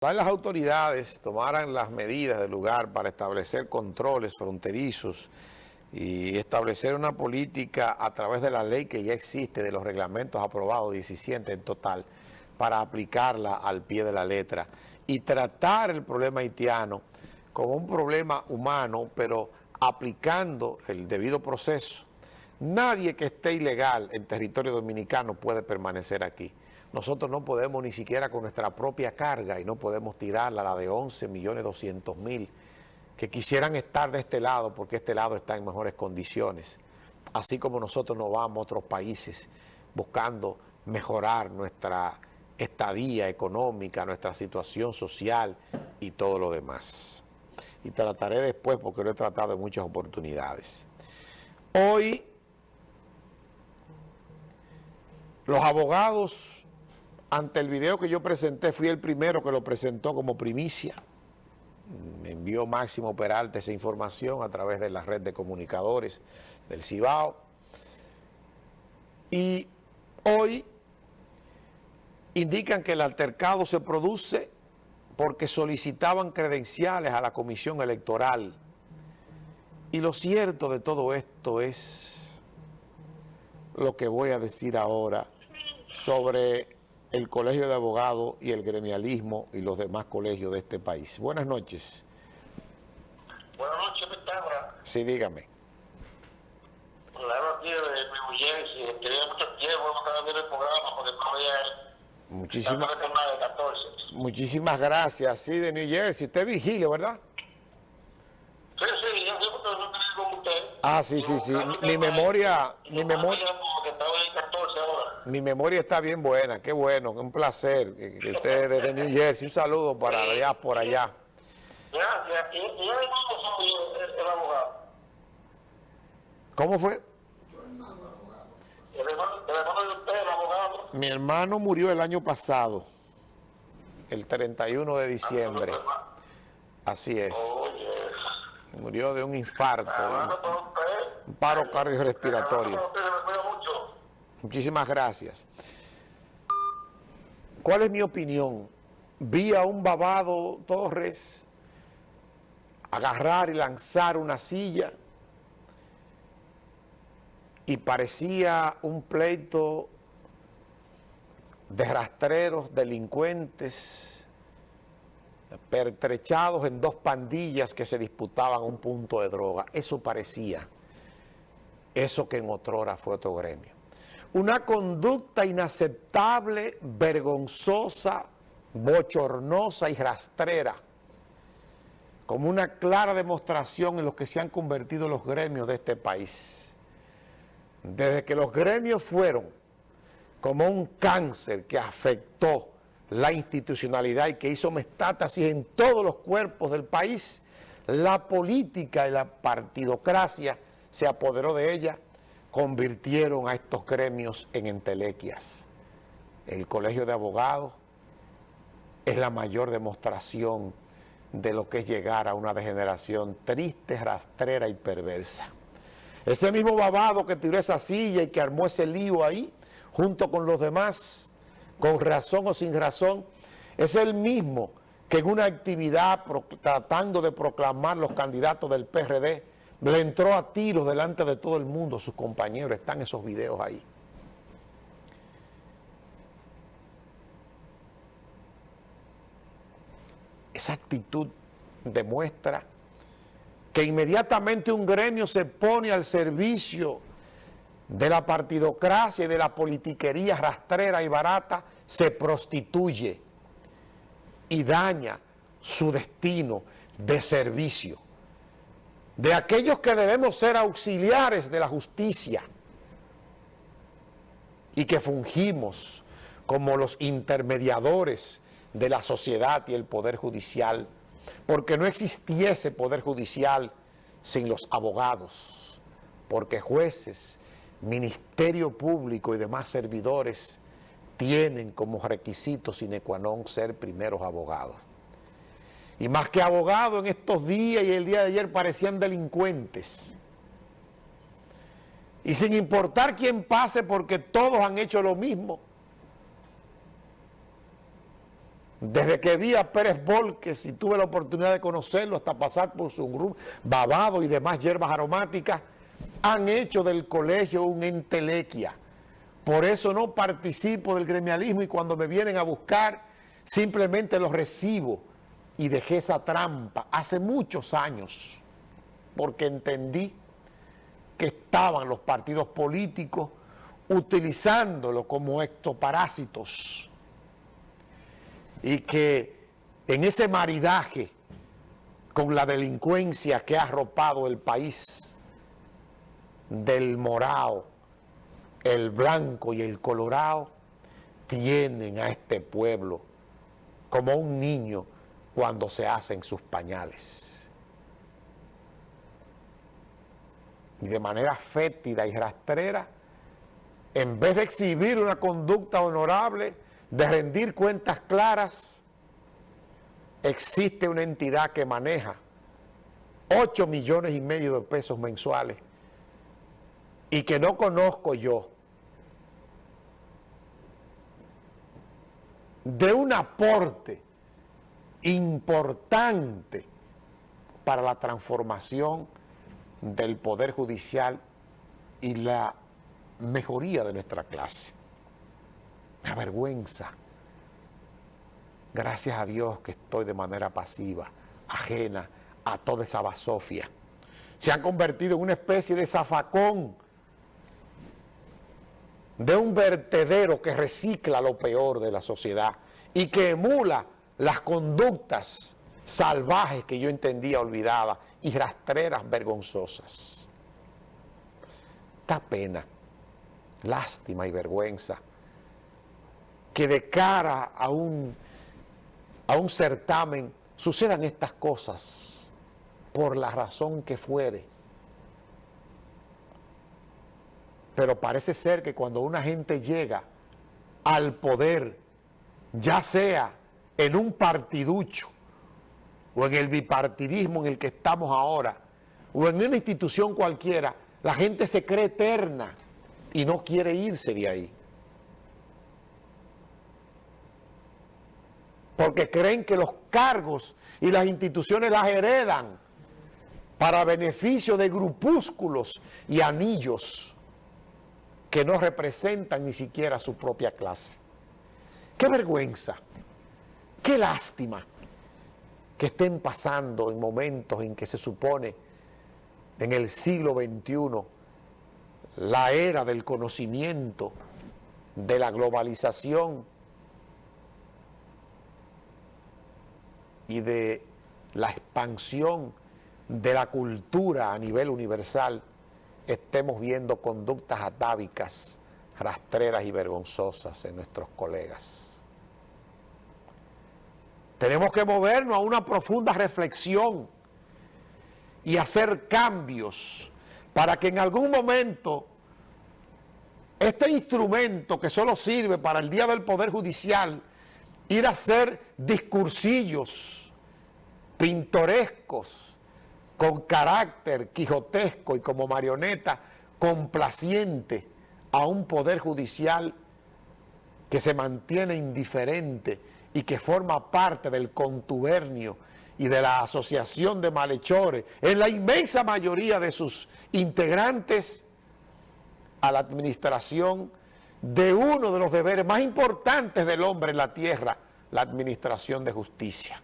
las autoridades tomaran las medidas del lugar para establecer controles fronterizos y establecer una política a través de la ley que ya existe, de los reglamentos aprobados, 17 en total, para aplicarla al pie de la letra y tratar el problema haitiano como un problema humano, pero aplicando el debido proceso. Nadie que esté ilegal en territorio dominicano puede permanecer aquí. Nosotros no podemos ni siquiera con nuestra propia carga y no podemos tirarla, la de 11 millones 200 mil, que quisieran estar de este lado porque este lado está en mejores condiciones. Así como nosotros no vamos a otros países buscando mejorar nuestra estadía económica, nuestra situación social y todo lo demás. Y trataré después porque lo he tratado en muchas oportunidades. Hoy los abogados ante el video que yo presenté, fui el primero que lo presentó como primicia. Me envió Máximo Peralta esa información a través de la red de comunicadores del Cibao. Y hoy indican que el altercado se produce porque solicitaban credenciales a la comisión electoral. Y lo cierto de todo esto es lo que voy a decir ahora sobre el Colegio de Abogados y el gremialismo y los demás colegios de este país. Buenas noches. Buenas noches, Pitágoras. Sí, dígame. Claro, de mi Jersey, tenía mucho tiempo, no estaba viendo el programa porque no había... Muchísimas, muchísimas gracias, sí, de New Jersey. Usted es Vigilio, ¿verdad? Sí, sí, yo siempre con usted. Ah, sí, sí, sí. Mi, memoria... Mi memoria mi memoria está bien buena, qué bueno, un placer que, que ustedes desde New Jersey, un saludo para allá, por allá. Gracias. ¿Y, y el el, el abogado? ¿Cómo fue? El hermano, el hermano de usted, el abogado. Mi hermano murió el año pasado, el 31 de diciembre. Así es. Murió de un infarto, un paro cardiorrespiratorio. Muchísimas gracias. ¿Cuál es mi opinión? Vi a un babado Torres agarrar y lanzar una silla y parecía un pleito de rastreros, delincuentes, pertrechados en dos pandillas que se disputaban un punto de droga. Eso parecía, eso que en otrora fue otro gremio una conducta inaceptable, vergonzosa, bochornosa y rastrera, como una clara demostración en lo que se han convertido los gremios de este país. Desde que los gremios fueron como un cáncer que afectó la institucionalidad y que hizo metástasis en todos los cuerpos del país, la política y la partidocracia se apoderó de ella convirtieron a estos gremios en entelequias. El Colegio de Abogados es la mayor demostración de lo que es llegar a una degeneración triste, rastrera y perversa. Ese mismo babado que tiró esa silla y que armó ese lío ahí, junto con los demás, con razón o sin razón, es el mismo que en una actividad tratando de proclamar los candidatos del PRD, le entró a tiros delante de todo el mundo, sus compañeros, están esos videos ahí. Esa actitud demuestra que inmediatamente un gremio se pone al servicio de la partidocracia y de la politiquería rastrera y barata, se prostituye y daña su destino de servicio de aquellos que debemos ser auxiliares de la justicia y que fungimos como los intermediadores de la sociedad y el poder judicial, porque no existiese poder judicial sin los abogados, porque jueces, ministerio público y demás servidores tienen como requisito sine qua non ser primeros abogados. Y más que abogados en estos días y el día de ayer parecían delincuentes. Y sin importar quién pase porque todos han hecho lo mismo. Desde que vi a Pérez Volques y tuve la oportunidad de conocerlo hasta pasar por su grupo, babado y demás hierbas aromáticas, han hecho del colegio un entelequia. Por eso no participo del gremialismo y cuando me vienen a buscar simplemente los recibo y dejé esa trampa hace muchos años porque entendí que estaban los partidos políticos utilizándolo como ectoparásitos y que en ese maridaje con la delincuencia que ha arropado el país del morado, el blanco y el colorado, tienen a este pueblo como un niño cuando se hacen sus pañales. Y de manera fétida y rastrera, en vez de exhibir una conducta honorable, de rendir cuentas claras, existe una entidad que maneja 8 millones y medio de pesos mensuales y que no conozco yo, de un aporte importante para la transformación del Poder Judicial y la mejoría de nuestra clase. Me avergüenza. Gracias a Dios que estoy de manera pasiva, ajena a toda esa basofia. Se ha convertido en una especie de zafacón, de un vertedero que recicla lo peor de la sociedad y que emula las conductas salvajes que yo entendía olvidadas y rastreras vergonzosas. Da pena, lástima y vergüenza que de cara a un, a un certamen sucedan estas cosas por la razón que fuere. Pero parece ser que cuando una gente llega al poder, ya sea en un partiducho o en el bipartidismo en el que estamos ahora, o en una institución cualquiera, la gente se cree eterna y no quiere irse de ahí. porque creen que los cargos y las instituciones las heredan para beneficio de grupúsculos y anillos que no representan ni siquiera su propia clase. Qué vergüenza, qué lástima que estén pasando en momentos en que se supone en el siglo XXI la era del conocimiento, de la globalización, y de la expansión de la cultura a nivel universal, estemos viendo conductas atávicas, rastreras y vergonzosas en nuestros colegas. Tenemos que movernos a una profunda reflexión y hacer cambios para que en algún momento este instrumento que solo sirve para el Día del Poder Judicial ir a hacer discursillos pintorescos, con carácter quijotesco y como marioneta complaciente a un poder judicial que se mantiene indiferente y que forma parte del contubernio y de la asociación de malhechores, en la inmensa mayoría de sus integrantes, a la administración de uno de los deberes más importantes del hombre en la tierra, la administración de justicia.